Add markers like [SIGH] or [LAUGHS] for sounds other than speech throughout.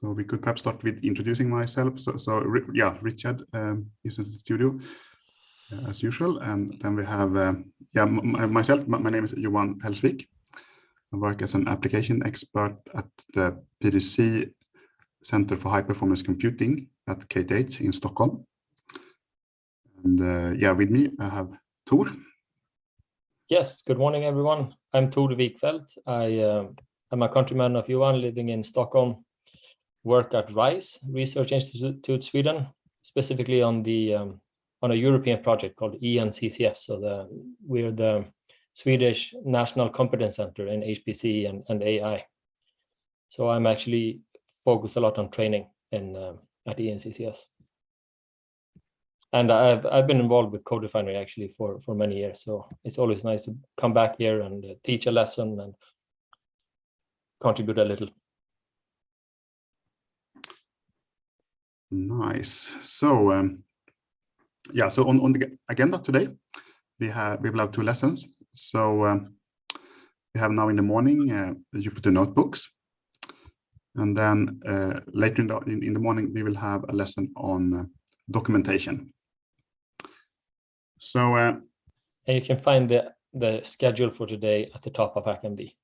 So we could perhaps start with introducing myself. So, so yeah, Richard um, is in the studio uh, as usual. And then we have, uh, yeah, myself, my name is Johan Hellsvik. I work as an application expert at the PDC Center for High Performance Computing at KTH in Stockholm. And uh, yeah, with me, I have Tor. Yes, good morning, everyone. I'm Tor Wikfeldt. I uh, am a countryman of Johan living in Stockholm, work at RISE Research Institute Sweden, specifically on the um, on a European project called ENCCS. So the we're the Swedish National Competence Center in HPC and, and AI. So I'm actually focused a lot on training in uh, at ENCCS. And I've I've been involved with CodeRefinery actually for for many years. So it's always nice to come back here and uh, teach a lesson and contribute a little. Nice. So um, yeah, so on, on the agenda today, we have we will have two lessons. So um, we have now in the morning uh, the Jupyter notebooks, and then uh, later in the, in, in, the morning we will have a lesson on uh, documentation. So uh, and you can find the the schedule for today at the top of HackMD.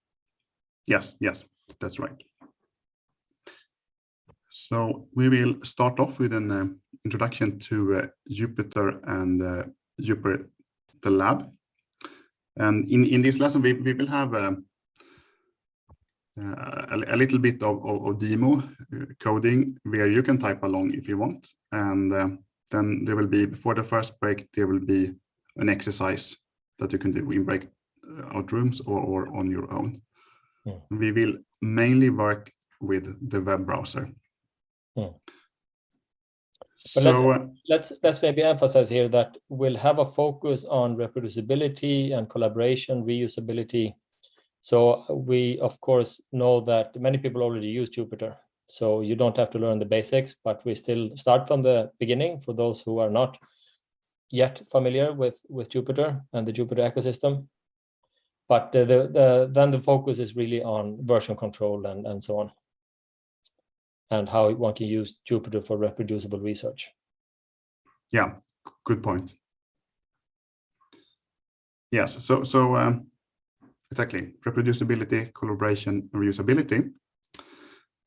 Yes, yes, that's right. So we will start off with an uh, introduction to uh, Jupyter and uh, Jupyter the lab. And in, in this lesson, we, we will have um, uh, a, a, little bit of, of, of, demo uh, coding where you can type along if you want. And uh, then there will be, before the first break, there will be an exercise that you can do in breakout rooms or, or on your own. Yeah. Hmm. We will mainly work with the web browser. Hmm. So let, let's let's maybe emphasize here that we'll have a focus on reproducibility and collaboration, reusability. So we of course know that many people already use Jupyter, so you don't have to learn the basics, but we still start from the beginning for those who are not yet familiar with with Jupyter and the Jupyter ecosystem. But the, the, the then the focus is really on version control and and so on and how one can use Jupyter for reproducible research. Yeah, good point. Yes, so so um, exactly reproducibility, collaboration, and reusability.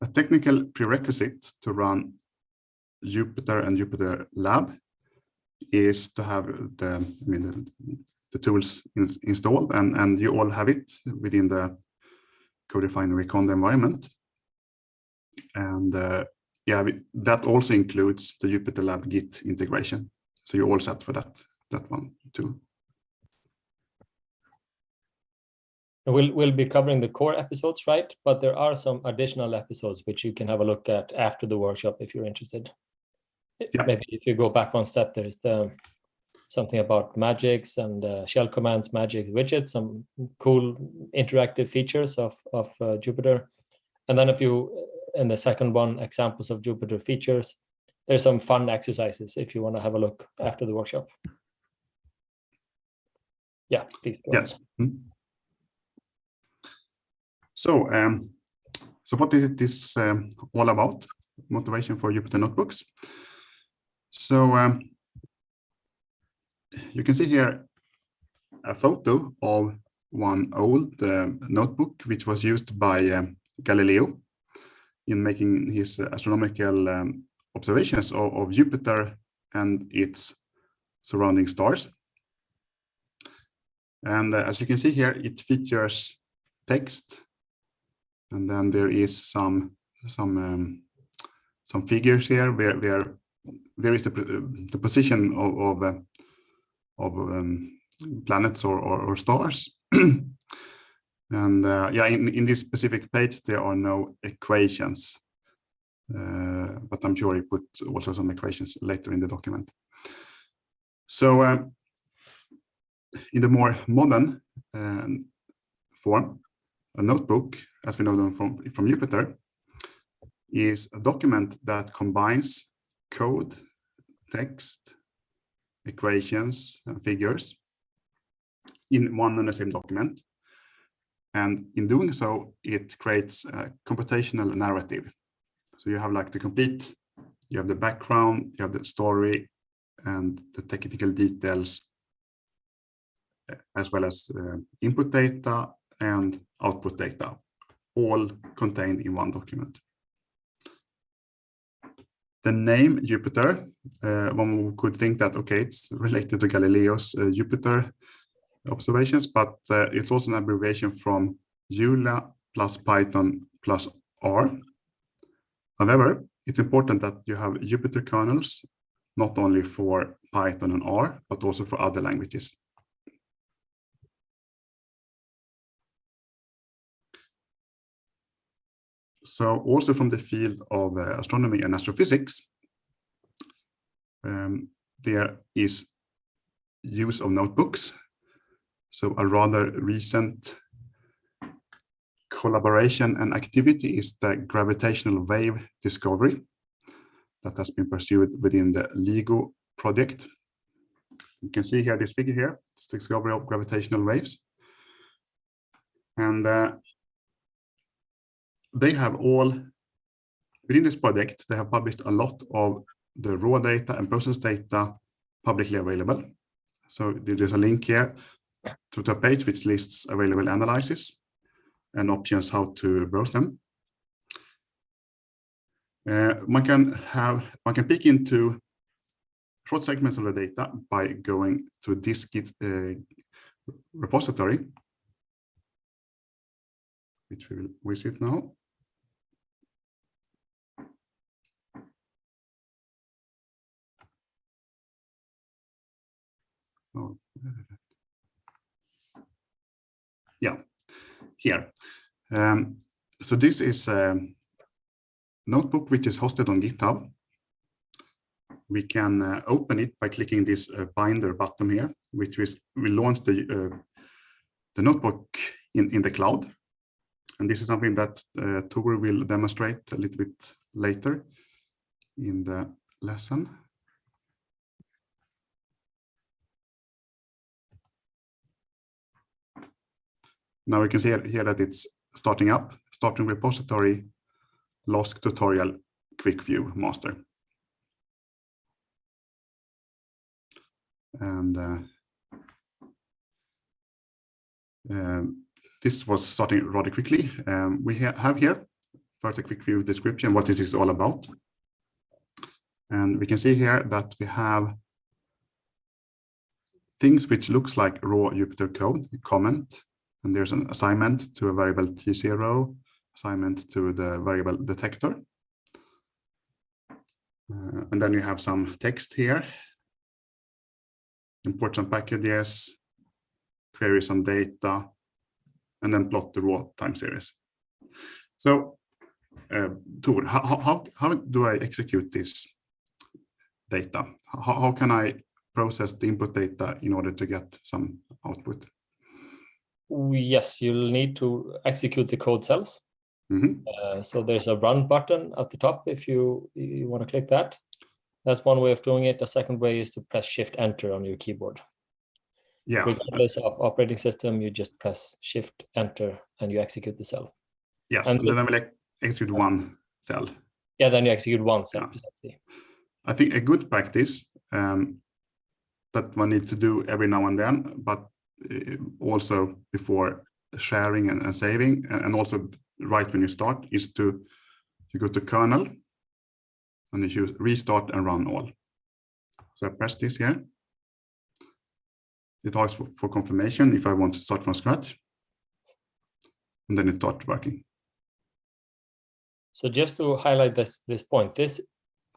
A technical prerequisite to run Jupyter and Jupyter Lab is to have the I mean the, the tools in, installed and and you all have it within the CodeRefinery Conda environment. And uh, yeah, that also includes the Jupyter Lab Git integration. So you're all set for that, that one too. We'll, we'll be covering the core episodes, right? But there are some additional episodes which you can have a look at after the workshop if you're interested. Yeah. Maybe if you go back one step, there's the something about magics and uh, shell commands, magic widgets, some cool interactive features of, of uh, Jupyter. And then if you in the second one, examples of Jupyter features. There's some fun exercises if you want to have a look after the workshop. Yeah, please. yes. Hmm. So, um, so what is this um, all about? Motivation for Jupyter Notebooks. So um, you can see here a photo of one old uh, notebook which was used by um, Galileo in making his astronomical um, observations of, of, Jupiter and its surrounding stars. And uh, as you can see here, it features text, and then there is some some um, some figures here where where where is the the position of of, uh, of um, planets or, or, or stars. [CLEARS THROAT] And uh, yeah, in, in this specific page, there are no equations, uh, but I'm sure he put also some equations later in the document. So uh, in the more modern um, form, a notebook, as we know them from, from Jupyter, is a document that combines code, text, equations, and figures in one and the same document and in doing so, it creates a computational narrative. So you have like the complete, you have the background, you have the story and the technical details, as well as uh, input data and output data, all contained in one document. The name Jupyter, uh, one could think that, okay, it's related to Galileo's uh, Jupiter observations, but uh, it's also an abbreviation from Julia plus Python plus R. However, it's important that you have Jupyter kernels, not only for Python and R, but also for other languages. So also from the field of uh, astronomy and astrophysics, um, there is use of notebooks. So a rather recent collaboration and activity is the gravitational wave discovery that has been pursued within the LIGO project. You can see here this figure here, it's the discovery of gravitational waves. And uh, they have all, within this project, they have published a lot of the raw data and process data publicly available. So there's a link here to the page which lists available analysis and options how to browse them. Uh, one can have one can pick into short segments of the data by going to this Git uh, repository, which we will visit now. Oh. Yeah, here. Um, so this is a notebook which is hosted on GitHub. We can uh, open it by clicking this uh, binder button here, which is we launch the uh, the notebook in in the cloud. And this is something that uh, Tor will demonstrate a little bit later in the lesson. Now we can see here that it's starting up, starting repository, LOSC tutorial, quick view master. And uh, um, this was starting rather quickly. Um, we ha have here first a quick view description, what this is all about. And we can see here that we have things which looks like raw Jupyter code, comment, and there's an assignment to a variable T0, assignment to the variable detector. Uh, and then you have some text here. Import some packages, query some data, and then plot the raw time series. So, uh, Tor, how, how, how do I execute this data? How, how can I process the input data in order to get some output? Yes, you'll need to execute the code cells. Mm -hmm. uh, so there's a run button at the top if you, you want to click that. That's one way of doing it. The second way is to press shift enter on your keyboard. Yeah. Regardless of operating system, you just press shift enter and you execute the cell. Yes, and, then I will execute one cell. Yeah, then you execute one cell. Yeah. I think a good practice um, that one needs to do every now and then, but also before sharing and, and saving and also right when you start is to you go to kernel and you choose restart and run all. So I press this here. It asks for, for confirmation if I want to start from scratch. And then it starts working. So just to highlight this, this point, this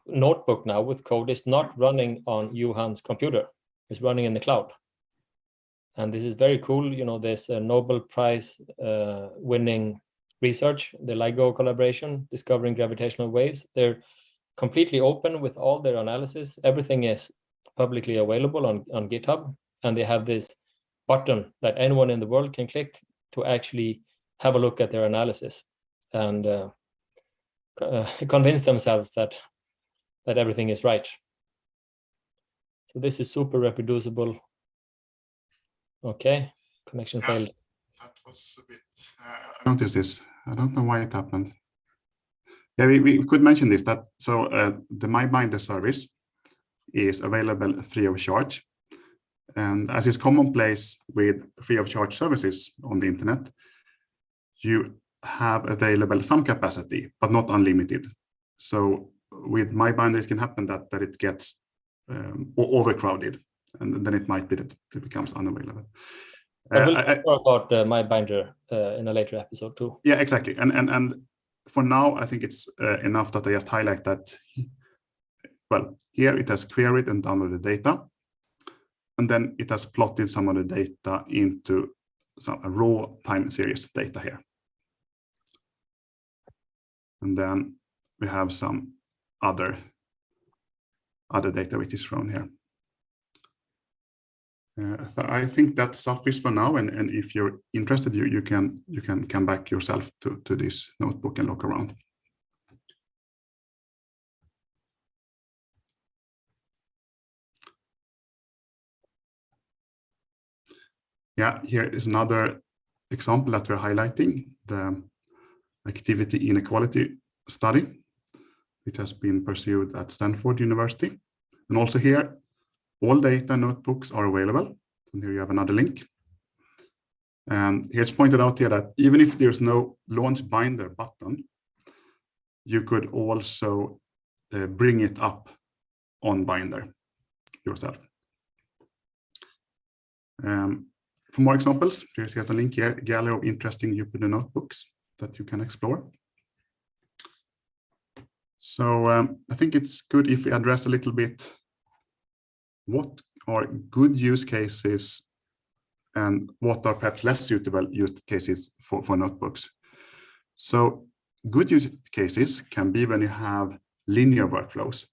notebook now with code is not running on Johan's computer. It's running in the cloud and this is very cool. You know, there's a Nobel Prize uh, winning research, the LIGO collaboration, discovering gravitational waves. They're completely open with all their analysis. Everything is publicly available on, on GitHub. And they have this button that anyone in the world can click to actually have a look at their analysis and uh, uh, [LAUGHS] convince themselves that that everything is right. So this is super reproducible Okay, connection yeah, failed. That was a bit, uh, I noticed this. I don't know why it happened. Yeah, we, we could mention this, that so uh, the MyBinder service is available free of charge. And as is commonplace with free of charge services on the internet, you have available some capacity, but not unlimited. So with MyBinder, it can happen that, that it gets um, overcrowded, and then it might be that it becomes unavailable. I Uh, will I- I- talk about uh, MyBinder uh, in a later episode too. yeah, exactly. And and and for now, I think it's uh, enough that I just highlight that. Well, here it has queried and downloaded data, and then it has plotted some of the data into some raw time series data here. And then we have some other other data which is shown here. Uh, so I think that suffices for now, and, and if you're interested, you, you can you can come back yourself to, to this notebook and look around. Yeah, here is another example that we're highlighting, the activity inequality study. It has been pursued at Stanford University. And also here, all data notebooks are available. And here you have another link. And here it's pointed out here that even if there's no launch binder button, you could also uh, bring it up on binder yourself. Um, for more examples, here's a link here, gallery of interesting Jupyter notebooks that you can explore. So um, I think it's good if we address a little bit what are good use cases and what are perhaps less suitable use cases for, for notebooks. So good use cases can be when you have linear workflows.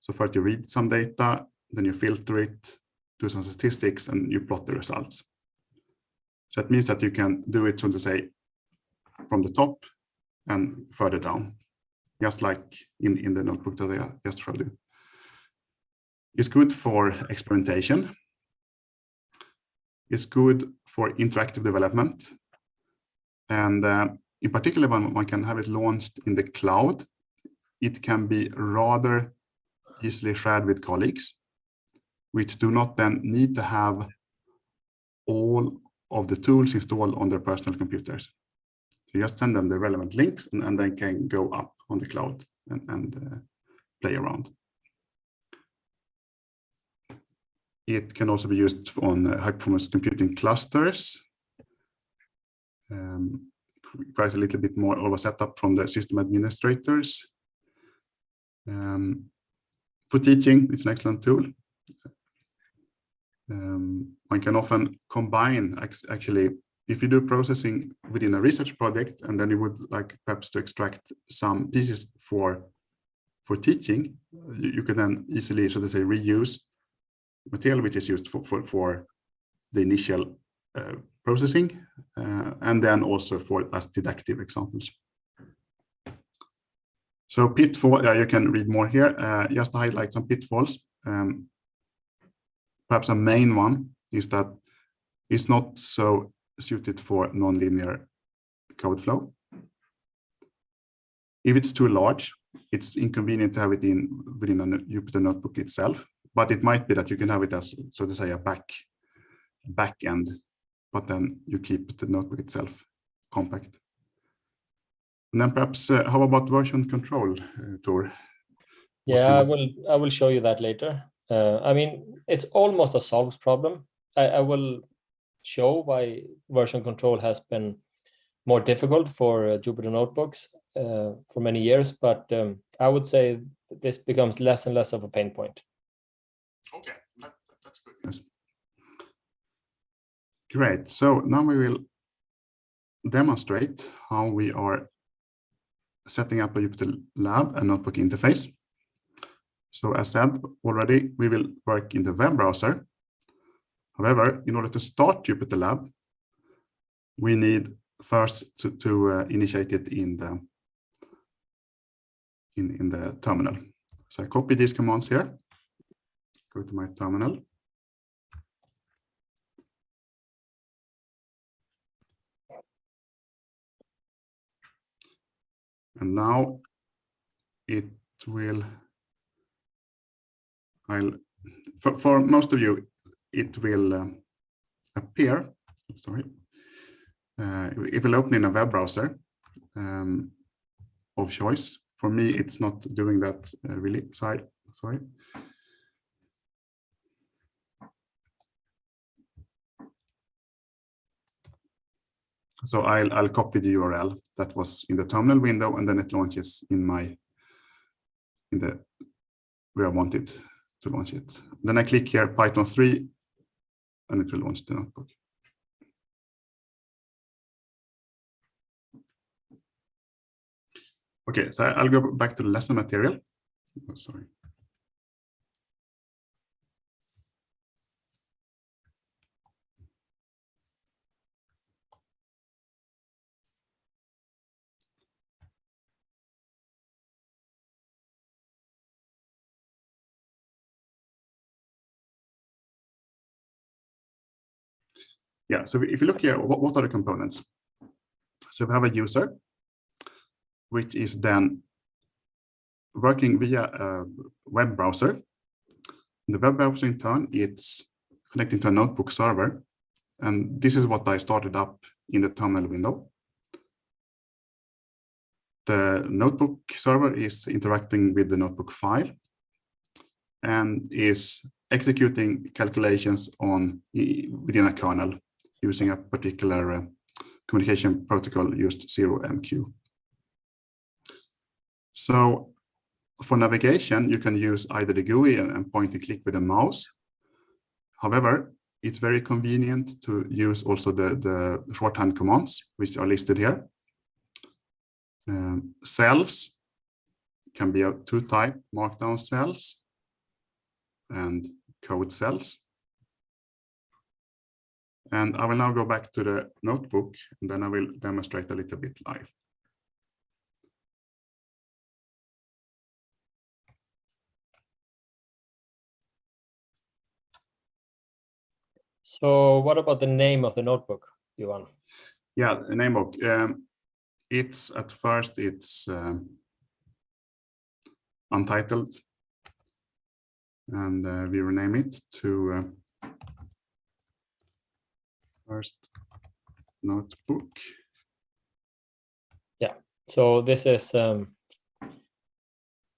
So first you read some data, then you filter it, do some statistics, and you plot the results. So that means that you can do it, so to say, from the top and further down, just like in, in the notebook that I just showed you. It's good for experimentation. It's good for interactive development. And uh, in particular, when one can have it launched in the cloud, it can be rather easily shared with colleagues, which do not then need to have all of the tools installed on their personal computers. You just send them the relevant links and, and they can go up on the cloud and, and uh, play around. It can also be used on uh, high performance computing clusters. Um, requires a little bit more of a setup from the system administrators. Um, for teaching, it's an excellent tool. Um, one can often combine actually if you do processing within a research project and then you would like perhaps to extract some pieces for for teaching you, you can then easily so to say reuse material which is used for for, for the initial uh, processing uh, and then also for as deductive examples. So pitfall uh, you can read more here. Uh, just to highlight some pitfalls um, perhaps a main one is that it's not so suited for nonlinear code flow. If it's too large, it's inconvenient to have it in within a Jupyter notebook itself, but it might be that you can have it as, so to say, a back back end, but then you keep the notebook itself compact. And then perhaps, uh, how about version control, uh, Tor? Yeah, I will. I will show you that later. Uh, I mean, it's almost a solved problem. I, I will show why version control has been more difficult for uh, Jupyter notebooks uh, for many years, but um, I would say this becomes less and less of a pain point. Okay, that, that's good. Yes. Great. So now we will demonstrate how we are setting up a Jupyter Lab and notebook interface. So as said already, we will work in the web browser However, in order to start Jupyter Lab, we need first to, to uh, initiate it in the in, in the terminal. So I copy these commands here, go to my terminal. And now it will, I'll, for, for most of you, it will uh, appear, sorry, uh, it will open in a web browser um, of choice. For me, it's not doing that uh, really, sorry, sorry. So I'll, I'll copy the URL that was in the terminal window and then it launches in my, in the, where I want it to launch it. Then I click here Python 3 and it will launch the notebook. Okay, so I'll go back to the lesson material. Oh, sorry. Yeah, so if you look here, what, what are the components? So we have a user, which is then working via a web browser. The web browser in turn, it's connecting to a notebook server. And this is what I started up in the terminal window. The notebook server is interacting with the notebook file and is executing calculations on within a kernel using a particular uh, communication protocol used 0MQ. So for navigation, you can use either the GUI and, point and click with a mouse. However, it's very convenient to use also the, the shorthand commands, which are listed here. Um, cells can be of two type, markdown cells and code cells. And I will now go back to the notebook, and then I will demonstrate a little bit live. So what about the name of the notebook, Johan? Yeah, the name book. Um, it's at first it's um, untitled, and uh, we rename it to uh, first notebook. Yeah, so this is um,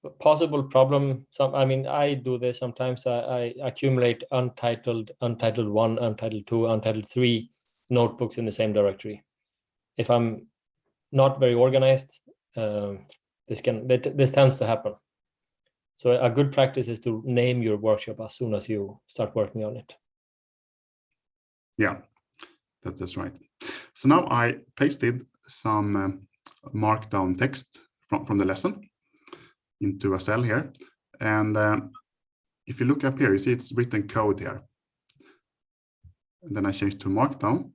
a possible problem. Some, I mean, I do this sometimes. I, I accumulate untitled, untitled one, untitled two, untitled three notebooks in the same directory. If I'm not very organized, um, this can this tends to happen. So a good practice is to name your workshop as soon as you start working on it. Yeah, that is right. So now I pasted some um, markdown text from, from the lesson into a cell here. And um, if you look up here, you see it's written code here. And then I change to markdown.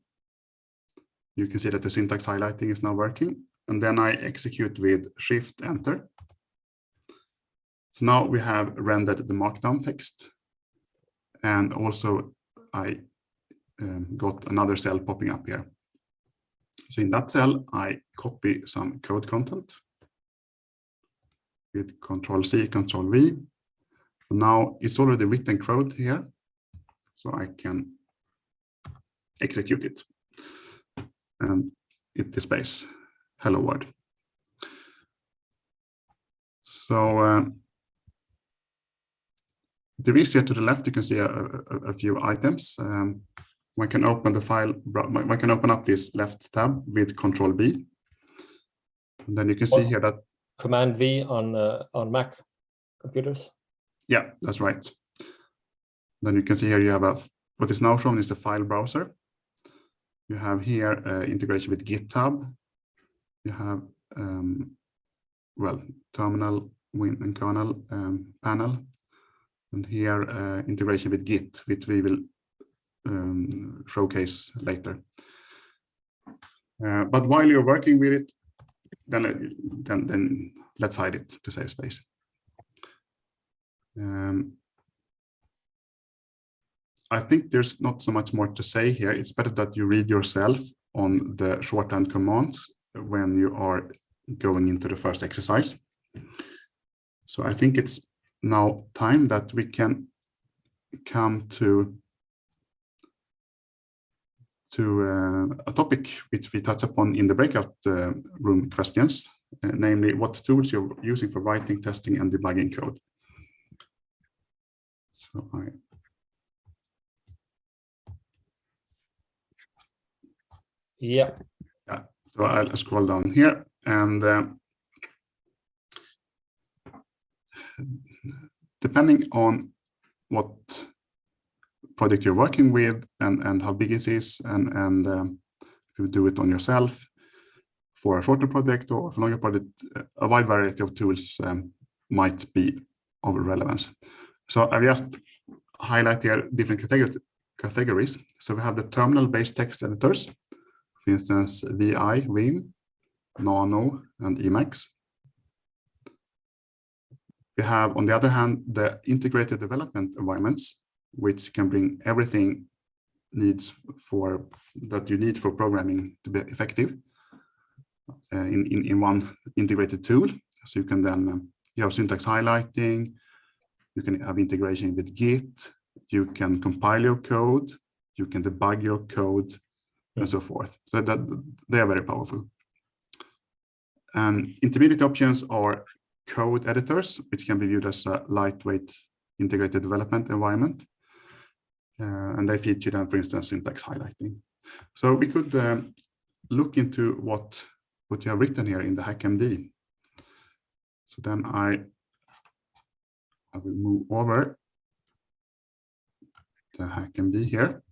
You can see that the syntax highlighting is now working. And then I execute with shift enter. So now we have rendered the markdown text. And also I um, got another cell popping up here. So in that cell, I copy some code content with Control C, Control V. Now it's already written code here, so I can execute it. And it displays hello world. So uh, there is here to the left, you can see a, a, a few items. Um, one can open the file, one can open up this left tab with Control B. And then you can see here that Command B on uh, on Mac computers. Yeah, that's right. Then you can see here you have a what is now shown is the file browser. You have here uh, integration with GitHub. You have um, well terminal win and kernel um, panel, and here uh, integration with Git, which we will um, showcase later. Uh, but while you're working with it, then, then, then let's hide it to save space. Um, I think there's not so much more to say here. It's better that you read yourself on the shorthand commands when you are going into the first exercise. So I think it's now time that we can come to to uh, a topic which we touch upon in the breakout uh, room questions, uh, namely what tools you're using for writing, testing, and debugging code. So I Yeah. Yeah. So I'll scroll down here and depending on what project you're working with and, and how big it is and, and um, if you do it on yourself for a shorter project or for longer project, a wide variety of tools um, might be of relevance. So I've just highlight here different categories. categories. So we have the terminal-based text editors, for instance, VI, Vim, Nano, and Emacs. We have, on the other hand, the integrated development environments, which can bring everything needs for that you need for programming to be effective uh, in, in, in one integrated tool. So you can then, um, you have syntax highlighting, you can have integration with Git, you can compile your code, you can debug your code, and so forth. So that they are very powerful. And intermediate options are code editors, which can be viewed as a lightweight integrated development environment. Uh, and they feature them, for instance, syntax highlighting. So we could um, look into what, what you have written here in the HackMD. So then I, I will move over the HackMD here.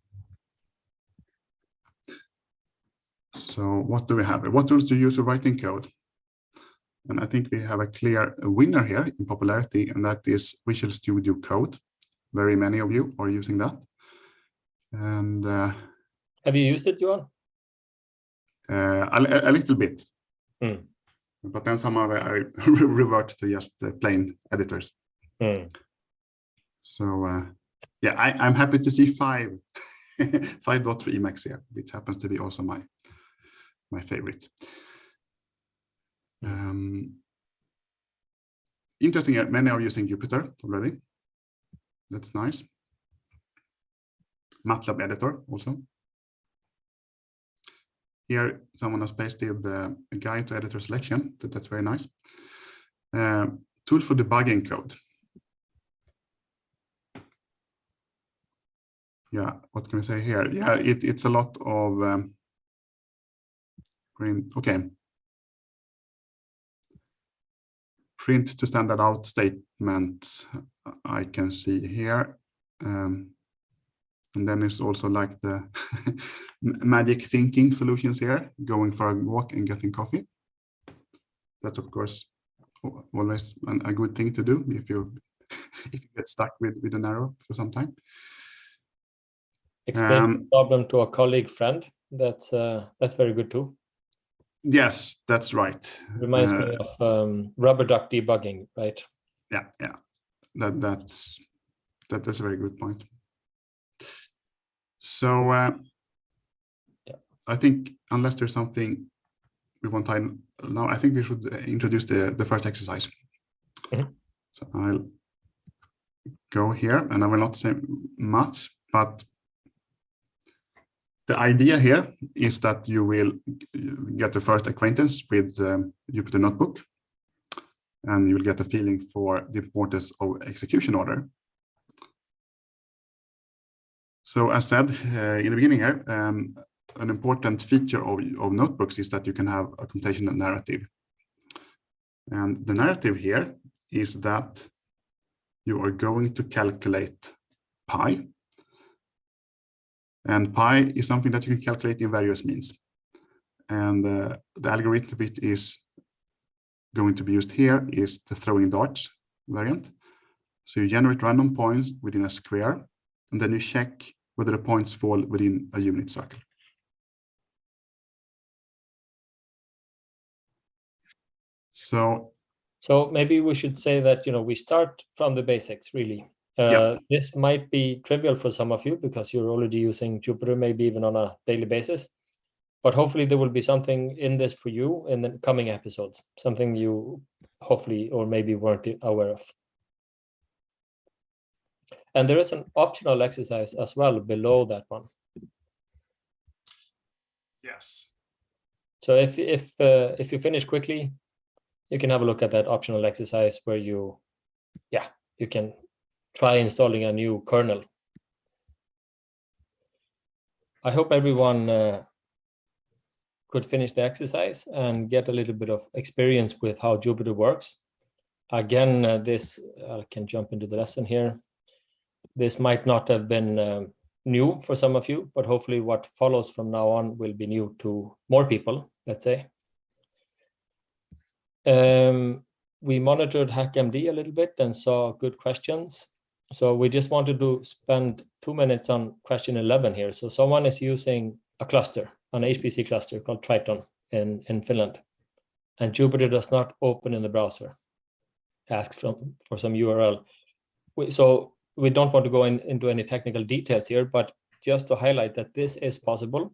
So what do we have? What tools do you use for writing code? And I think we have a clear winner here in popularity, and that is Visual Studio Code. Very many of you are using that. And uh, have you used it, Johan? Uh, a, a, little bit. Mm. But then somehow I [LAUGHS] revert to just uh, plain editors. Mm. So uh, yeah, I, am happy to see five, [LAUGHS] 5.3 Emacs here, which happens to be also my my favorite. Um, interesting, many are using Jupyter already. That's nice. MATLAB editor also. Here, someone has pasted the guide to editor selection. That, that's very nice. Uh, tool for debugging code. Yeah, what can I say here? Yeah, it, it's a lot of um, print, okay. Print to standard out statements I can see here. Um, and then it's also like the [LAUGHS] magic thinking solutions here, going for a walk and getting coffee. That's of course always an, a good thing to do if you [LAUGHS] if you get stuck with with an arrow for some time. Explain um, the problem to a colleague friend. That's uh, that's very good too. Yes, that's right. Reminds uh, me of um, rubber duck debugging, right? Yeah, yeah. That that's that, that's a very good point. So uh, yeah. I think unless there's something we want time now, I think we should introduce the the first exercise. Mm -hmm. So I'll go here, and I will not say much, but the idea here is that you will get the first acquaintance with um, Jupyter Notebook, and you'll get a feeling for the importance of execution order. So as said uh, in the beginning here, um, an important feature of, of notebooks is that you can have a computational narrative. And the narrative here is that you are going to calculate pi and pi is something that you can calculate in various means. And uh, the algorithm bit is going to be used here is the throwing darts variant. So you generate random points within a square, and then you check whether the points fall within a unit circle. So, so maybe we should say that you know we start from the basics really, uh, yep. This might be trivial for some of you because you're already using Jupyter, maybe even on a daily basis. But hopefully there will be something in this for you in the coming episodes, something you hopefully or maybe weren't aware of. And there is an optional exercise as well below that one. Yes. So if if uh, if you finish quickly, you can have a look at that optional exercise where you, yeah, you can try installing a new kernel. I hope everyone uh, could finish the exercise and get a little bit of experience with how Jupyter works. Again, uh, this I can jump into the lesson here. This might not have been um, new for some of you, but hopefully what follows from now on will be new to more people, let's say. Um, we monitored HackMD a little bit and saw good questions. So we just wanted to spend two minutes on question 11 here. So someone is using a cluster, an HPC cluster called Triton in, in Finland. And Jupyter does not open in the browser. Asks from, for some URL. So we don't want to go in, into any technical details here, but just to highlight that this is possible.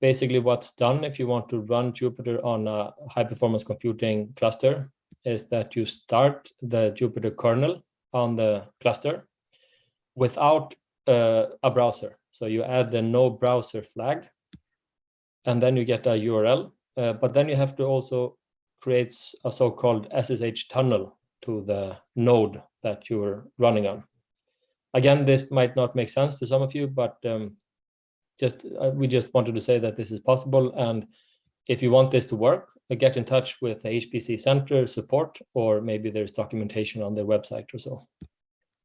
Basically, what's done if you want to run Jupyter on a high performance computing cluster is that you start the Jupyter kernel on the cluster without uh, a browser. So you add the no browser flag, and then you get a URL. Uh, but then you have to also create a so-called SSH tunnel to the node that you're running on. Again, this might not make sense to some of you, but um, just uh, we just wanted to say that this is possible. And if you want this to work, uh, get in touch with the HPC Center support, or maybe there's documentation on their website or so.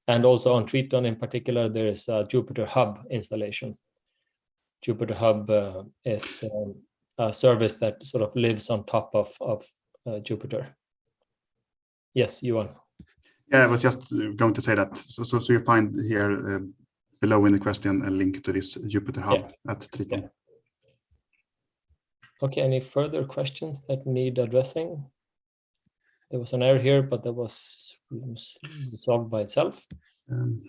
And also on Triton in particular, there is a Jupyter Hub installation. Jupyter Hub uh, is um, a service that sort of lives on top of, of uh, Jupyter. Yes, Johan. Yeah, I was just going to say that. So, so, so you find here uh, below in the question a link to this Jupyter Hub yeah. at Triton. Yeah. Okay, any further questions that need addressing? There was an error here, but that was solved by itself. Um,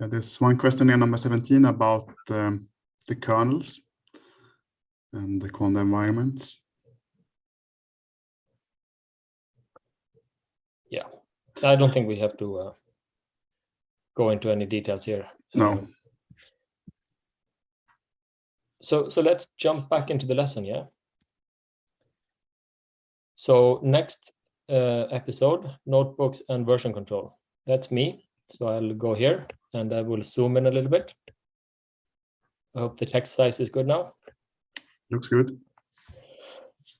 yeah, there's one question here, number 17, about um, the kernels and the conda environments. Yeah, I don't think we have to uh, go into any details here. No. Um, so, so let's jump back into the lesson, yeah? So next uh, episode, notebooks and version control. That's me. So I'll go here and I will zoom in a little bit. I hope the text size is good now. Looks good.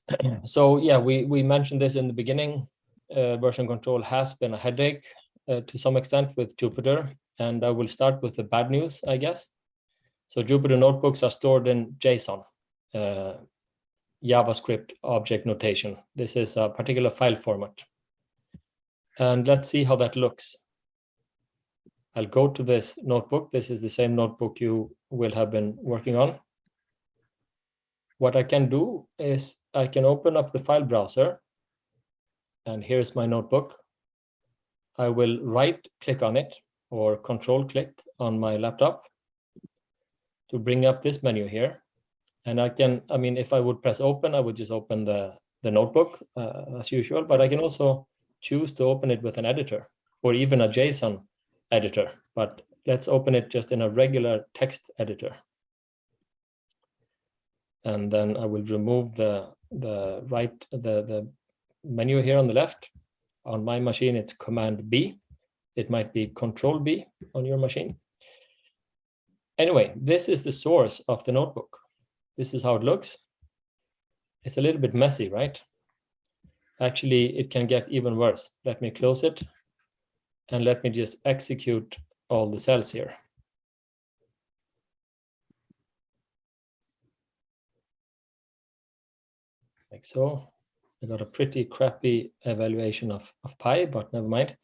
[CLEARS THROAT] So yeah, we, we mentioned this in the beginning. Uh, version control has been a headache uh, to some extent with Jupyter. And I will start with the bad news, I guess. So Jupyter notebooks are stored in JSON, uh, JavaScript object notation. This is a particular file format. And let's see how that looks. I'll go to this notebook. This is the same notebook you will have been working on. What I can do is I can open up the file browser. And here's my notebook. I will right click on it or control click on my laptop to bring up this menu here. And I can, I mean, if I would press open, I would just open the, the notebook uh, as usual, but I can also choose to open it with an editor or even a JSON editor, but let's open it just in a regular text editor. And then I will remove the, the right, the, the menu here on the left. On my machine, it's Command B. It might be Control B on your machine. Anyway, this is the source of the notebook. This is how it looks. It's a little bit messy, right? Actually, it can get even worse. Let me close it and let me just execute all the cells here. Like so. I got a pretty crappy evaluation of, of pi, but never mind.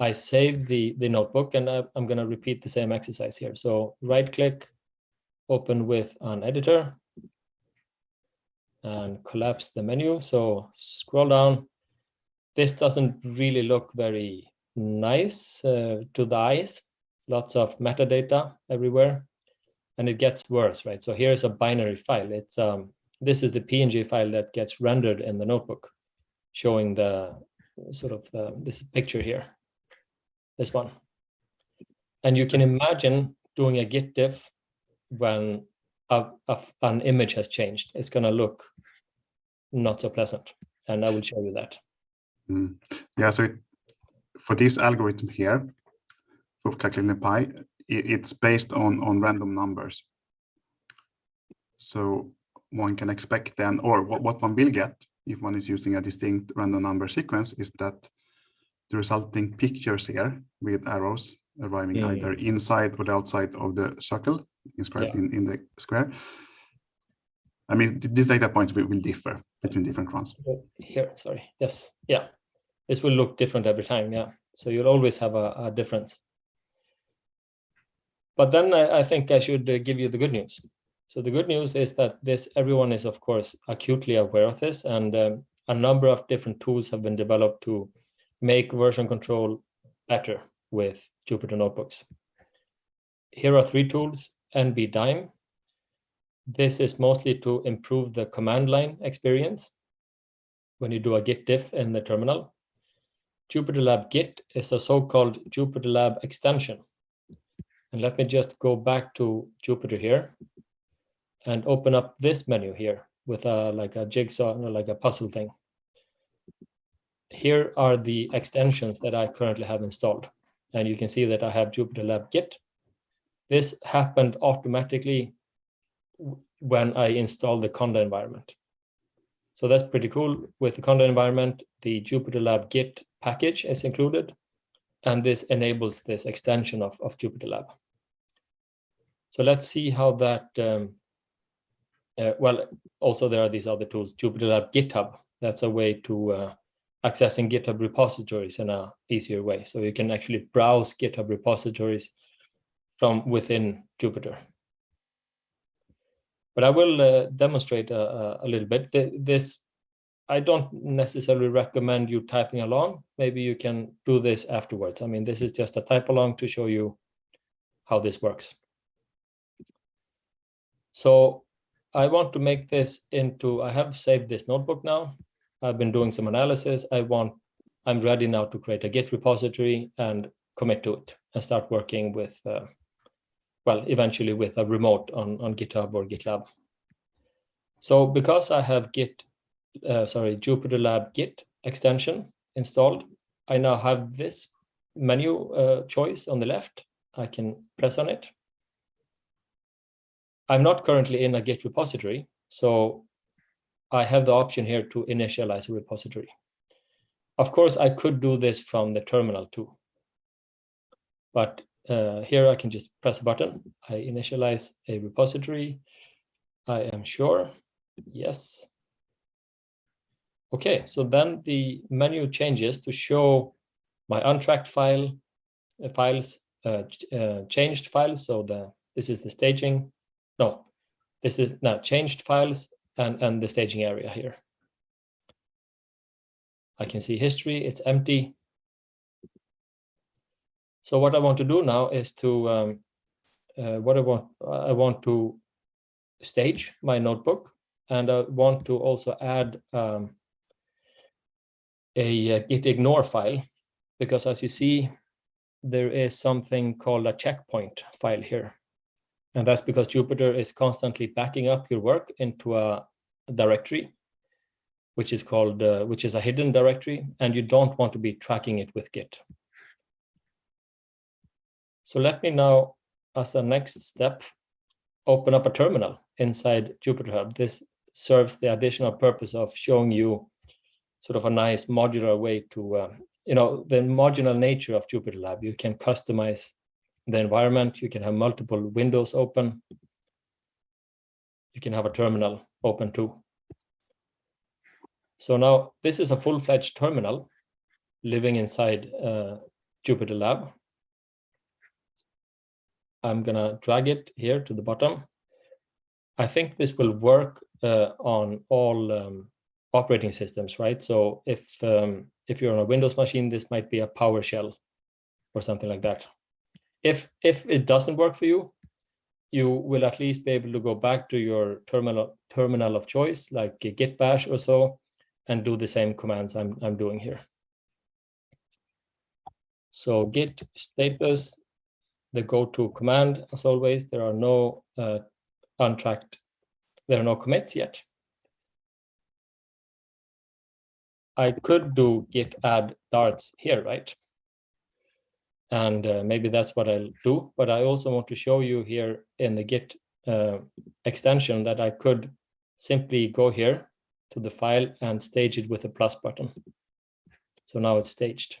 I save the, the notebook and I, I'm going to repeat the same exercise here. So right click, open with an editor and collapse the menu. So scroll down. This doesn't really look very nice uh, to the eyes. Lots of metadata everywhere. And it gets worse, right? So here's a binary file. It's um, This is the PNG file that gets rendered in the notebook. showing the sort of the, this picture here, this one. And you can imagine doing a git diff when a, a, an image has changed. It's going to look not so pleasant. And I will show you that. Mm. Yeah, so it, for this algorithm here, for calculating pi, it, it's based on, on random numbers. So one can expect then, or what, what one will get if one is using a distinct random number sequence is that the resulting pictures here with arrows arriving Yeah, yeah. either inside or the outside of the circle inscribed Yeah. in, in the square. I mean, th- these data points will, will differ between different runs. Here, sorry. Yes, yeah. This will look different every time, yeah. So you'll always have a, a difference. But then I, I think I should give you the good news. So the good news is that this everyone is of course acutely aware of this, and um, a number of different tools have been developed to make version control better with Jupyter notebooks. Here are three tools: NBDime. This is mostly to improve the command line experience when you do a git diff in the terminal. JupyterLab Git is a so-called JupyterLab extension. And let me just go back to Jupyter here and open up this menu here with a like a jigsaw, like a puzzle thing. Here are the extensions that I currently have installed. And you can see that I have JupyterLab Git. This happened automatically when I installed the Conda environment. So that's pretty cool. With the Conda environment, the JupyterLab Git package is included, and this enables this extension of, of JupyterLab. So let's see how that, um, uh, well, also there are these other tools, JupyterLab GitHub. That's a way to uh, accessing GitHub repositories in a easier way. So you can actually browse GitHub repositories from within Jupyter but I will uh, demonstrate a, a- a little bit. Th- This, I don't necessarily recommend you typing along. Maybe you can do this afterwards. I mean, this is just a type along to show you how this works. So I want to make this into, I have saved this notebook now. I've been doing some analysis. I want, I'm ready now to create a Git repository and commit to it and start working with uh, well, eventually with a remote on, on GitHub or GitLab. So because I have Git, uh, sorry, JupyterLab Git extension installed, I now have this menu uh, choice on the left. I can press on it. I'm not currently in a Git repository, so I have the option here to initialize a repository. Of course, I could do this from the terminal too. But uh, here I can just press a button. I initialize a repository. I am sure. Yes. Okay, so then the menu changes to show my untracked file uh, files, uh, uh, changed files. So the this is the staging. No, this is now changed files and and the staging area here. I can see history. It's empty. So what I want to do now is to um, uh, what I want I want to stage my notebook and I want to also add um, a, uh git ignore file because as you see there is something called a checkpoint file here and that's because Jupyter is constantly backing up your work into a directory which is called uh, which is a hidden directory and you don't want to be tracking it with git so let me now, as a next step, open up a terminal inside Jupyter Hub. This serves the additional purpose of showing you sort of a nice modular way to, uh, you know, the modular nature of Jupyter Lab. You can customize the environment. You can have multiple windows open. You can have a terminal open too. So now this is a full-fledged terminal living inside uh, Jupyter Lab. I'm gonna drag it here to the bottom. I think this will work uh, on all um, operating systems, right? So if um, if you're on a Windows machine, this might be a PowerShell or something like that. If if it doesn't work for you, you will at least be able to go back to your terminal terminal of choice, like Git Bash or so, and do the same commands I'm, I'm doing here. So git status, the go-to command, as always, there are no uh, untracked, there are no commits yet. I could do git add darts here, right? And uh, maybe that's what I'll do, but I also want to show you here in the git uh, extension that I could simply go here to the file and stage it with a plus button. So now it's staged.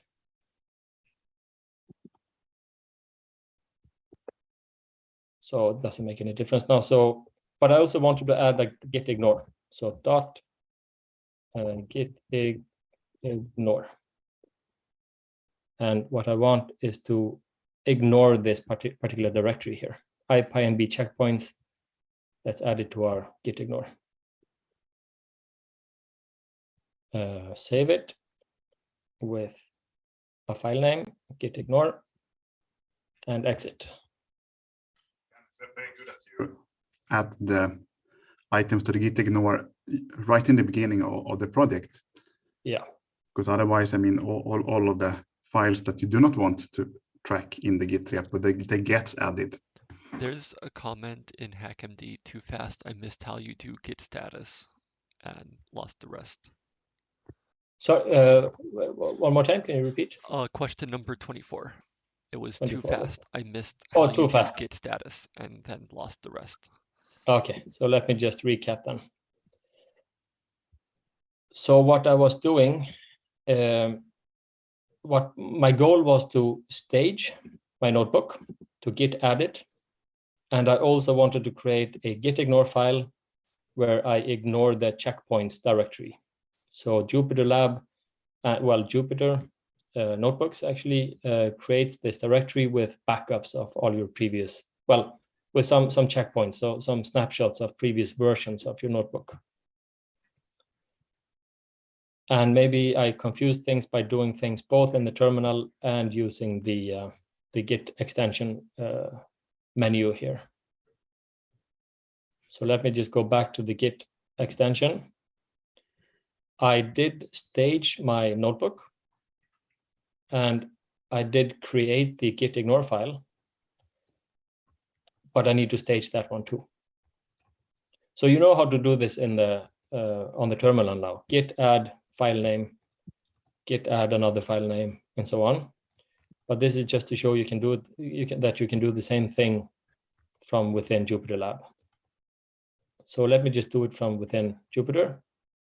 So it doesn't make any difference now. So, but I also wanted to add like git ignore. So dot and git ignore. And what I want is to ignore this particular directory here, ipynb checkpoints. Let's add it to our git ignore. Uh, save it with a file name, git ignore, and exit. It's very good that you add the items to the git ignore right in the beginning of, of the project. Yeah. Because otherwise, I mean, all, all, all of the files that you do not want to track in the git repo, they, they gets added. There's a comment in HackMD too fast. I missed how you do git status and lost the rest. So uh, one more time, can you repeat? Uh, question number 24. It was 24. too fast. I missed oh, too fast. git status and then lost the rest. Okay, so let me just recap then. So what I was doing, um, what my goal was to stage my notebook to git added. And I also wanted to create a git ignore file where I ignore the checkpoints directory. So Jupyter Lab, uh, well, Jupyter uh, Notebooks actually uh, creates this directory with backups of all your previous, well, with some, some checkpoints, so some snapshots of previous versions of your notebook. And maybe I confuse things by doing things both in the terminal and using the, uh, the Git extension uh, menu here. So let me just go back to the Git extension. I did stage my notebook and I did create the git ignore file, but I need to stage that one too. So you know how to do this in the Uh, on the terminal now. Git add file name, git add another file name, and so on. But this is just to show you can do it. You can that you can do the same thing from within Jupyter Lab. So let me just do it from within Jupyter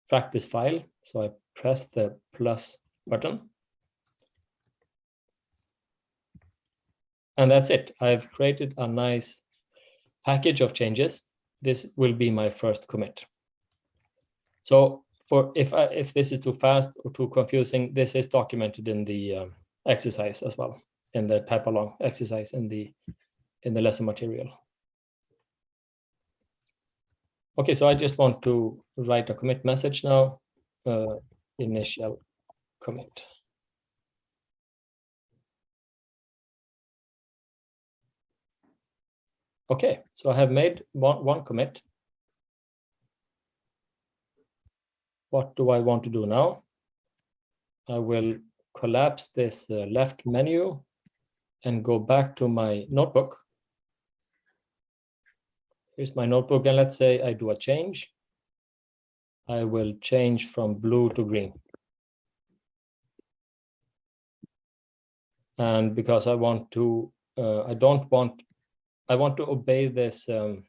track this file. So I press the plus button. And that's it. I've created a nice package of changes. This will be my first commit. So for if I, if this is too fast or too confusing, this is documented in the um, exercise as well, in the type along exercise in the in the lesson material. Okay, so I just want to write a commit message now, uh, initial commit. Okay, so I have made one, one commit. What do I want to do now? I will collapse this uh, left menu and go back to my notebook Here's my notebook, and let's say I do a change. I will change from blue to green. And because I want to, uh, I don't want, I want to obey this um,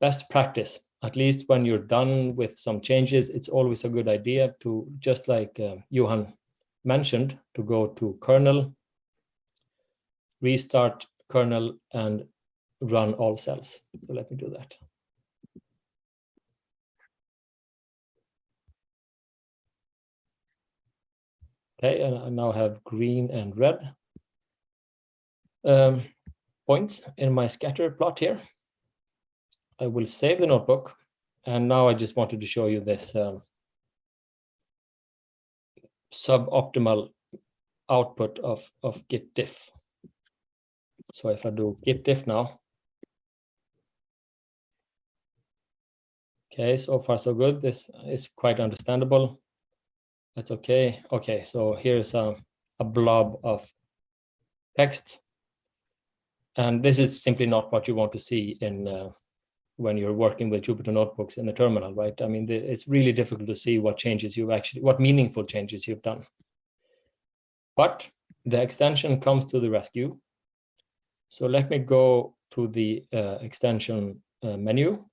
best practice. At least when you're done with some changes, it's always a good idea to, just like uh, Johan mentioned, to go to kernel, restart kernel and run all cells. So let me do that. Okay, and I now have green and red um, points in my scatter plot here. I will save the notebook. And now I just wanted to show you this um, suboptimal output of, of git diff. So if I do git diff now, Okay, so far so good. This is quite understandable. That's okay. Okay, so here's a, a blob of text. And this is simply not what you want to see in uh, when you're working with Jupyter notebooks in the terminal, right? I mean, the, it's really difficult to see what changes you've actually, what meaningful changes you've done. But the extension comes to the rescue. So let me go to the uh, extension uh, menu,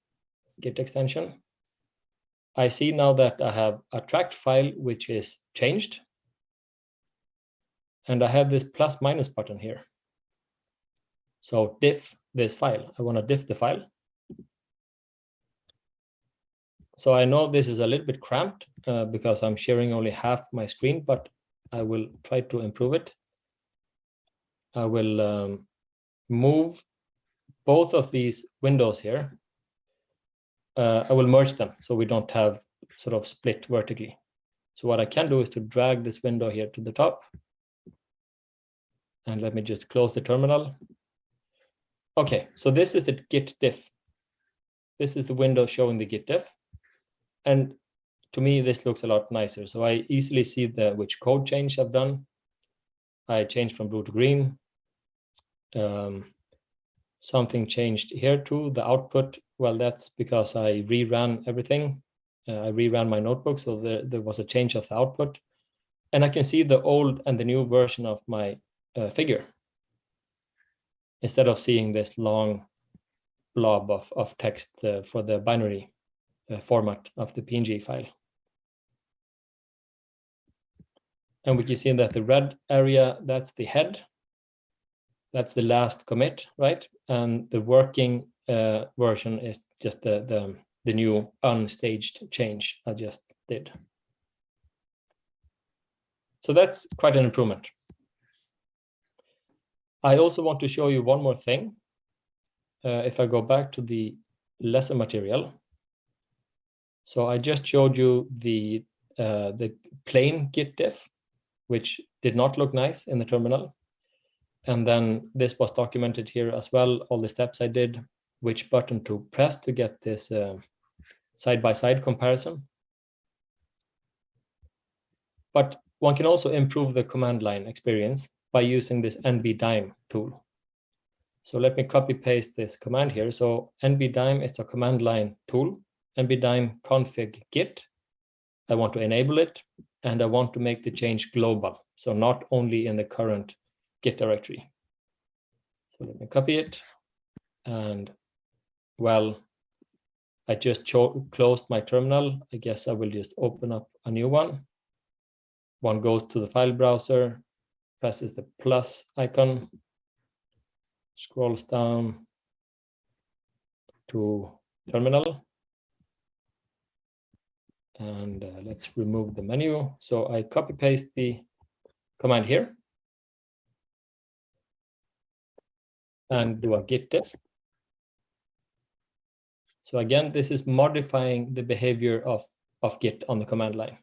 Git extension. I see now that I have a tracked file which is changed. And I have this plus minus button here. So diff this file. I want to diff the file. So I know this is a little bit cramped uh, because I'm sharing only half my screen, but I will try to improve it. I will um, move both of these windows here. Uh, I will merge them so we don't have sort of split vertically. So what I can do is to drag this window here to the top. And let me just close the terminal. Okay, so this is the git diff. This is the window showing the git diff. And to me, this looks a lot nicer. So I easily see the which code change I've done. I changed from blue to green. Um, something changed here too, the output. Well, that's because I reran everything. Uh, I reran my notebook, so there, there was a change of the output. And I can see the old and the new version of my uh, figure. Instead of seeing this long blob of, of text uh, for the binary format of the PNG file. And we can see that the red area, that's the head. That's the last commit, right? And the working uh, version is just the, the, the new unstaged change I just did. So that's quite an improvement. I also want to show you one more thing. Uh, if I go back to the lesson material, so I just showed you the uh, the plain git diff, which did not look nice in the terminal. And then this was documented here as well, all the steps I did, which button to press to get this uh, side-by-side uh, -side comparison. But one can also improve the command line experience by using this nbdime tool. So let me copy paste this command here. So nbdime is a command line tool nbdime config git. I want to enable it and I want to make the change global. So not only in the current git directory. So let me copy it. And well, I just closed my terminal. I guess I will just open up a new one. One goes to the file browser, presses the plus icon, scrolls down to terminal and uh, let's remove the menu. So I copy paste the command here and do a git test. So again, this is modifying the behavior of, of git on the command line.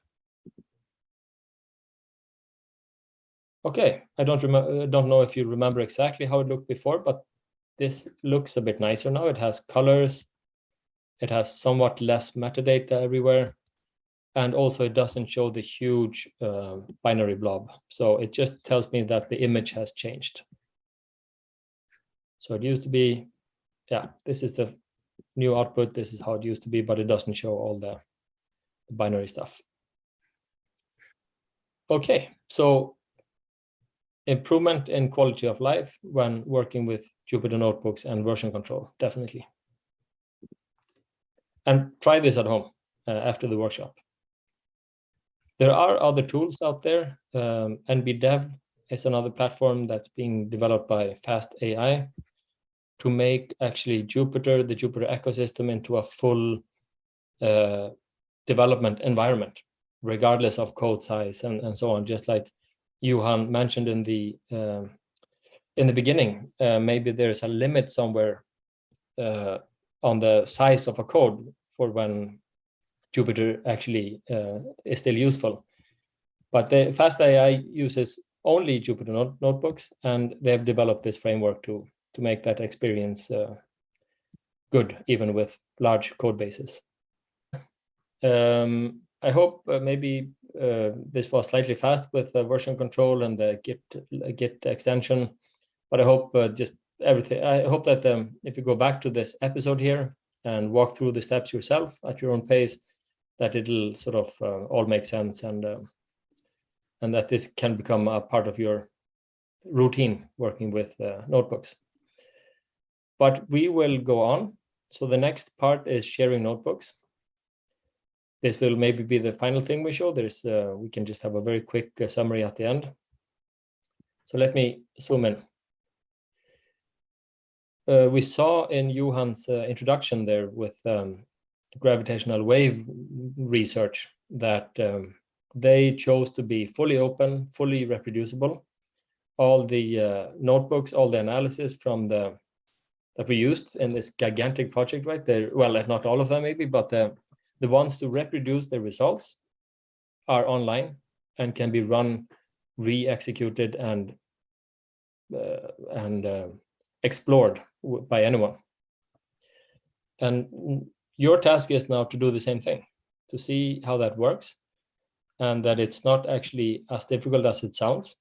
Okay, I don't remember, don't know if you remember exactly how it looked before, but this looks a bit nicer now. It has colors. It has somewhat less metadata everywhere and also it doesn't show the huge uh, binary blob. So it just tells me that the image has changed. So it used to be, yeah, this is the new output. This is how it used to be, but it doesn't show all the binary stuff. Okay, so improvement in quality of life when working with Jupyter notebooks and version control, definitely. And try this at home uh, after the workshop. There are other tools out there. Um, NBDev is another platform that's being developed by Fast AI to make actually Jupyter, the Jupyter ecosystem into a full uh, development environment, regardless of code size and, and so on, just like Johan mentioned in the uh, in the beginning, uh, maybe there's a limit somewhere uh, on the size of a code for when Jupyter actually uh, is still useful. But the Fast AI uses only Jupyter not notebooks, and they've developed this framework to, to make that experience uh, good, even with large code bases. Um, I hope uh, maybe uh, this was slightly fast with version control and the Git Git extension, but I hope uh, just everything. I hope that um, if you go back to this episode here and walk through the steps yourself at your own pace, that it'll sort of uh, all make sense and um, and that this can become a part of your routine working with uh, notebooks. But we will go on. So the next part is sharing notebooks. This will maybe be the final thing we show. There's uh, we can just have a very quick uh, summary at the end. So let me zoom in. Uh, we saw in Johan's uh, introduction there with um, gravitational wave research that um, they chose to be fully open, fully reproducible. All the uh, notebooks, all the analysis from the that we used in this gigantic project, right? There, well, not all of them maybe, but the the ones to reproduce the results are online and can be run, re-executed, and uh, and uh, explored by anyone. And your task is now to do the same thing, to see how that works and that it's not actually as difficult as it sounds.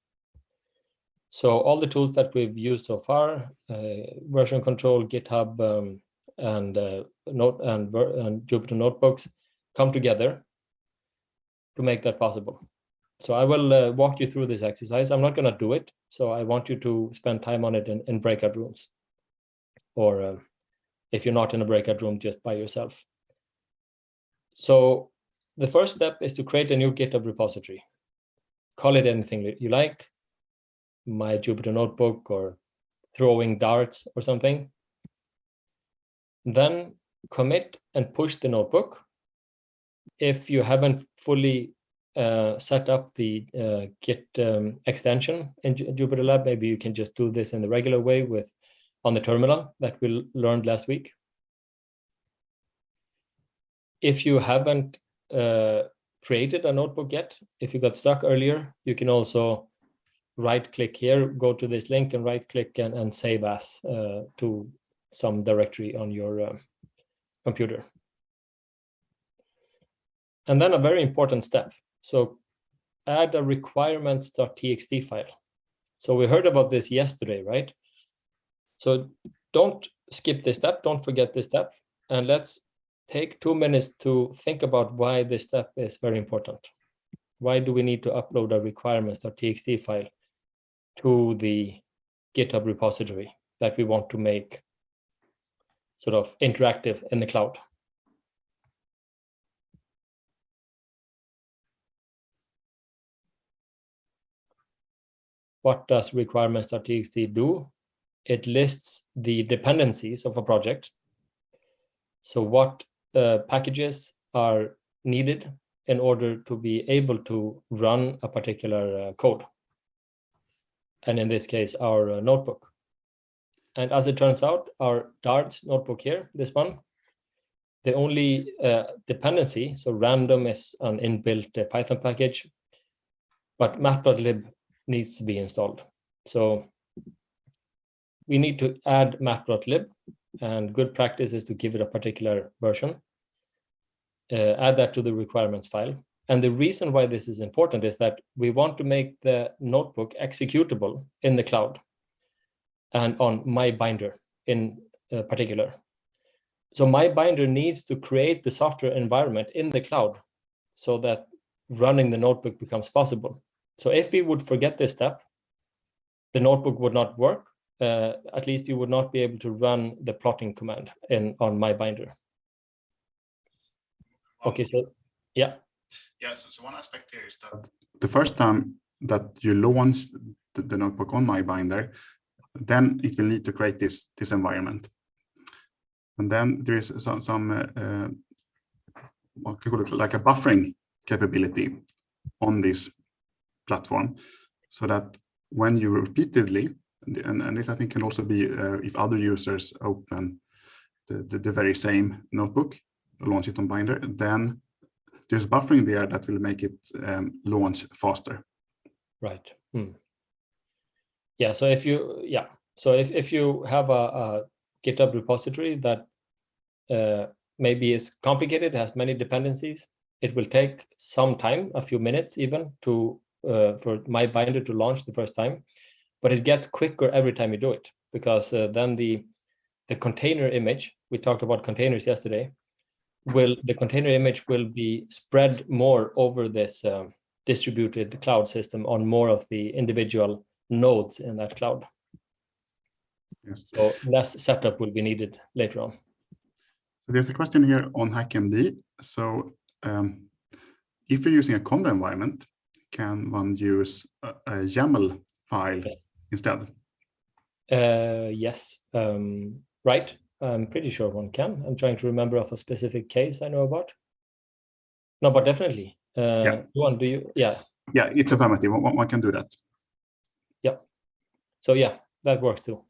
So all the tools that we've used so far, uh, version control, GitHub, um, and uh, Note and, and Jupyter Notebooks come together to make that possible. So I will uh, walk you through this exercise. I'm not going to do it. So I want you to spend time on it in, in breakout rooms. Or uh, if you're not in a breakout room, just by yourself. So the first step is to create a new GitHub repository. Call it anything you like, my Jupyter Notebook or throwing darts or something. Then commit and push the notebook. If you haven't fully uh, set up the uh, Git um, extension in Jupyter Lab, maybe you can just do this in the regular way with on the terminal that we learned last week. If you haven't uh, created a notebook yet, if you got stuck earlier, you can also right click here, go to this link and right click and, and save as uh, to some directory on your uh, computer. And then a very important step. So add a requirements.txt file. So we heard about this yesterday, right? So don't skip this step, don't forget this step, and let's take two minutes to think about why this step is very important. Why do we need to upload a requirements.txt file to the GitHub repository that we want to make sort of interactive in the cloud? What does requirements.txt do? It lists the dependencies of a project. So what uh, packages are needed in order to be able to run a particular uh, code. And in this case, our uh, notebook. And as it turns out, our Dart notebook here, this one, the only uh, dependency, so random is an inbuilt uh, Python package, but matplotlib needs to be installed. So we need to add matplotlib and good practice is to give it a particular version, uh, add that to the requirements file. And the reason why this is important is that we want to make the notebook executable in the cloud and on MyBinder in uh, particular. So MyBinder needs to create the software environment in the cloud so that running the notebook becomes possible. So if we would forget this step, the notebook would not work uh, at least you would not be able to run the plotting command in on MyBinder. Okay, so yeah. Yeah, so, so one aspect here is that the first time that you launch the, the notebook on MyBinder, then it will need to create this this environment. And then there is some some uh, what could it like a buffering capability on this platform, so that when you repeatedly and, and it I think can also be uh, if other users open the, the, the, very same notebook, launch it on Binder, then there's buffering there that will make it um, launch faster. Right. Hmm. Yeah. So if you, yeah. So if, if you have a, a GitHub repository that uh, maybe is complicated, has many dependencies, It will take some time, a few minutes even, to uh, for MyBinder to launch the first time, but it gets quicker every time you do it because uh, then the the container image we talked about containers yesterday will the container image will be spread more over this um, distributed cloud system on more of the individual nodes in that cloud. Yes. So less setup will be needed later on. So there's a question here on HackMD. So um, if you're using a Conda environment, can one use a, a YAML file Yes. Instead? Uh, yes, um, right. I'm pretty sure one can. I'm trying to remember of a specific case I know about. No, but definitely. Uh, Yeah. Johan, do you? Yeah. Yeah, it's affirmative. One, one can do that. Yeah. So yeah, that works too.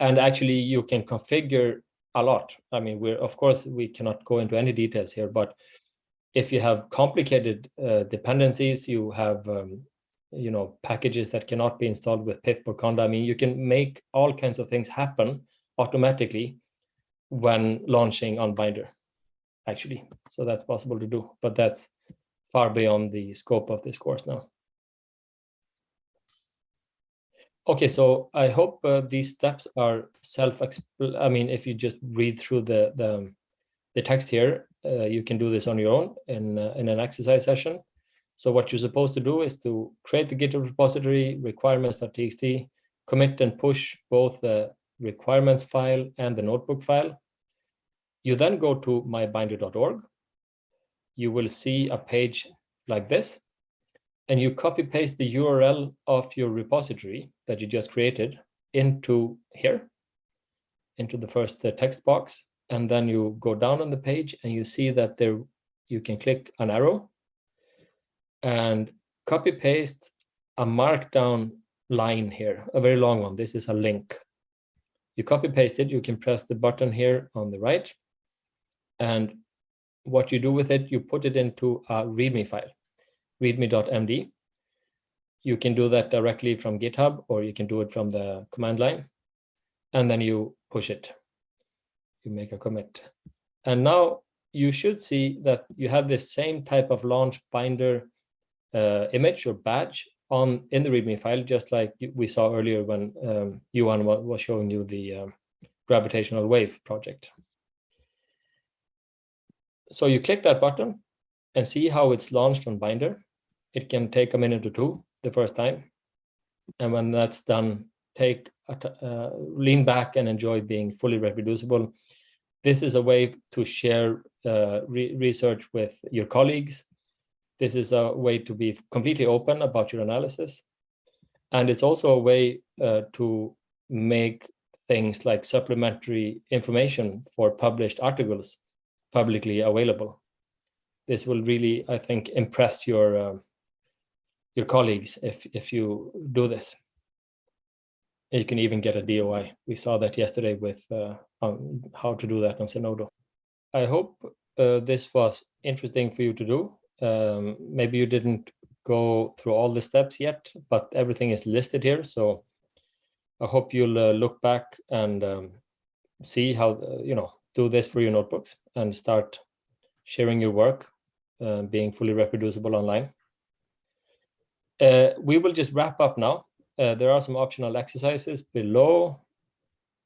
And actually, you can configure a lot. I mean, we're of course we cannot go into any details here, but if you have complicated uh, dependencies, you have um, you know packages that cannot be installed with pip or conda. I mean, you can make all kinds of things happen automatically when launching on Binder, actually. So that's possible to do, but that's far beyond the scope of this course now. Okay, so I hope uh, these steps are self I mean, if you just read through the the, the text here, uh, you can do this on your own in uh, in an exercise session. So what you're supposed to do is to create the GitHub repository requirements.txt, commit and push both the requirements file and the notebook file. You then go to mybinder.org. You will see a page like this and you copy paste the URL of your repository that you just created into here, into the first uh, text box. And then you go down on the page and you see that there you can click an arrow and copy paste a markdown line here, a very long one. This is a link. You copy paste it, you can press the button here on the right. And what you do with it, you put it into a README file readme.md. You can do that directly from GitHub or you can do it from the command line and then you push it. You make a commit. And now you should see that you have this same type of launch binder uh, image or badge on in the README file, just like we saw earlier when um, Johan was showing you the um, gravitational wave project. So you click that button and see how it's launched on Binder. It can take a minute or two the first time. And when that's done, take uh, lean back and enjoy being fully reproducible. This is a way to share uh, re research with your colleagues. This is a way to be completely open about your analysis. And it's also a way uh, to make things like supplementary information for published articles publicly available. This will really, I think, impress your uh, your colleagues if if you do this. You can even get a DOI. We saw that yesterday with uh, how to do that on Zenodo. I hope uh, this was interesting for you to do. Um, maybe you didn't go through all the steps yet, but everything is listed here. So I hope you'll uh, look back and um, see how, uh, you know, do this for your notebooks and start sharing your work, uh, being fully reproducible online. Uh, we will just wrap up now. Uh, there are some optional exercises below.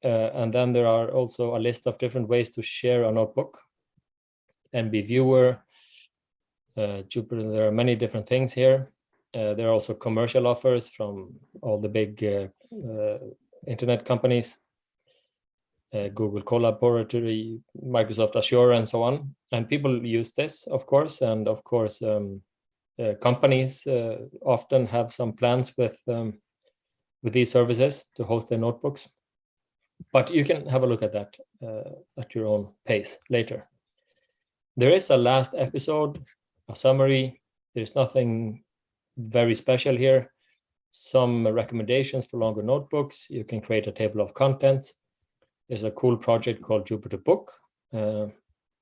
Uh, and then there are also a list of different ways to share a notebook. NB Viewer, uh, Jupyter, there are many different things here. Uh, there are also commercial offers from all the big uh, uh, internet companies, uh, Google Colaboratory, Microsoft Azure, and so on. And people use this, of course, and of course, um, uh, companies often have some plans with um, with these services to host their notebooks. But you can have a look at that at your own pace later. There is a last episode, a summary. There's nothing very special here. Some recommendations for longer notebooks. You can create a table of contents. There's a cool project called Jupyter Book uh,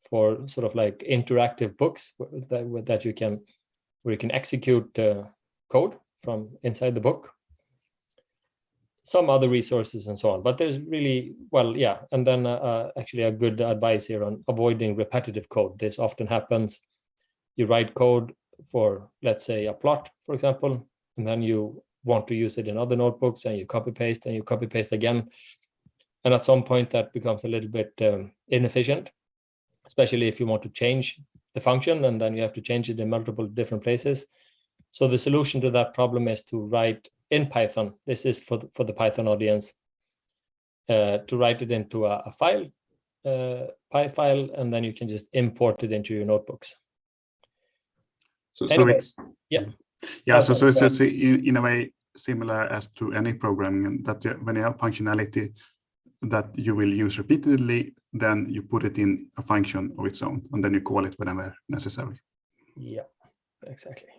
for sort of like interactive books that, that you can where you can execute uh, code from inside the book. Some other resources and so on, but there's really, well, yeah. And then uh, uh, actually a good advice here on avoiding repetitive code. This often happens you write code for, let's say, a plot, for example, and then you want to use it in other notebooks and you copy paste and you copy paste again. And at some point that becomes a little bit um, inefficient, especially if you want to change the function and then you have to change it in multiple different places. So the solution to that problem is to write in Python. This is for the, for the Python audience. Uh, to write it into a, a file, uh, Py file, and then you can just import it into your notebooks. So, so it's yeah. yeah. So so, so it's in, in a way similar as to any programming that you, when you have functionality that you will use repeatedly, then you put it in a function of its own, and then you call it whenever necessary. Yeah, exactly.